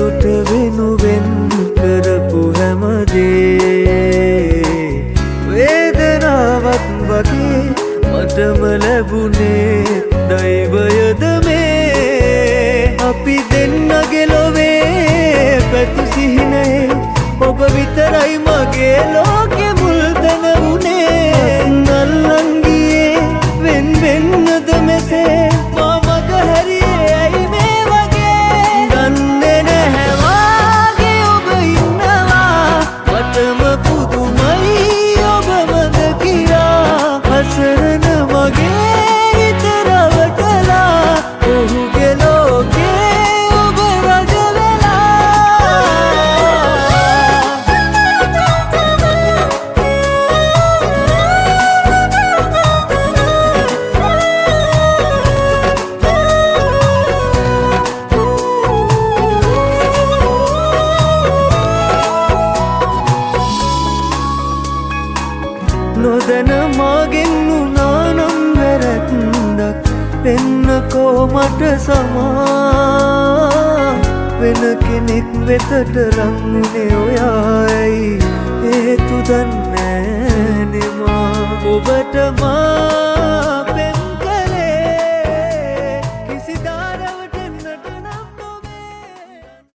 සතුට වෙනුවෙන් කරපු හැමදේ. වේදනාවක් වගේ මටම ලැබුණේ දෛවයද මේ. අපි දෙන්නගේ ලොවේ පැතු සිහිනේ ඔබ විතරයි මගේ ලෝකෙ මුල්තැන වුණේ. නොදැන මාගෙන් වුණානම් වැරැත්දක් වෙන්නකෝ මට සමා. වෙන කෙනෙක් වෙතට රංුනේ ඔයායි. හේතු දන්නෑනෙමා ඔබට මා